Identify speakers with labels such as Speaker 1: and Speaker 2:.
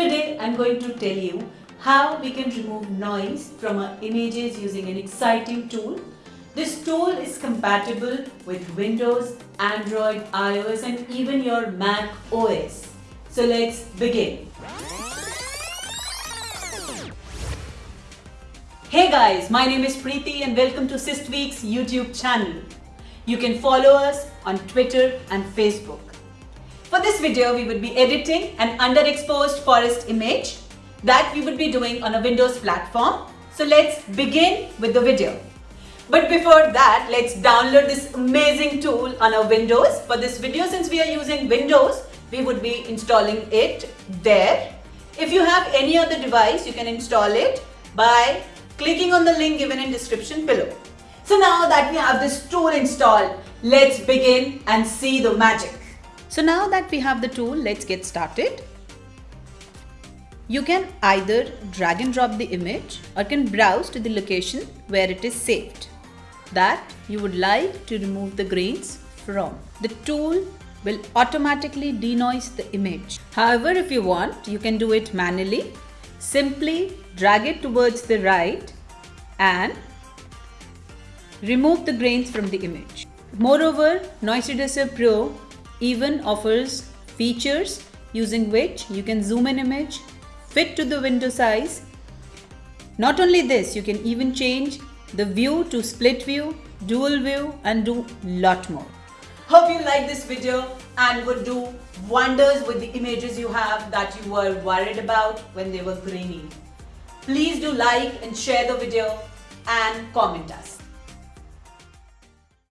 Speaker 1: Today I'm going to tell you how we can remove noise from our images using an exciting tool. This tool is compatible with Windows, Android, iOS and even your Mac OS. So let's begin. Hey guys, my name is Preeti and welcome to Systweak's YouTube channel. You can follow us on Twitter and Facebook. For this video, we would be editing an underexposed forest image that we would be doing on a Windows platform. So let's begin with the video. But before that, let's download this amazing tool on our Windows. For this video, since we are using Windows, we would be installing it there. If you have any other device, you can install it by clicking on the link given in description below. So now that we have this tool installed, let's begin and see the magic. So now that we have the tool, let's get started. You can either drag and drop the image or can browse to the location where it is saved that you would like to remove the grains from. The tool will automatically denoise the image. However, if you want, you can do it manually. Simply drag it towards the right and remove the grains from the image. Moreover, Noise Reducer Pro even offers features using which you can zoom an image, fit to the window size. Not only this, you can even change the view to split view, dual view and do lot more. Hope you like this video and would do wonders with the images you have that you were worried about when they were grainy. Please do like and share the video and comment us.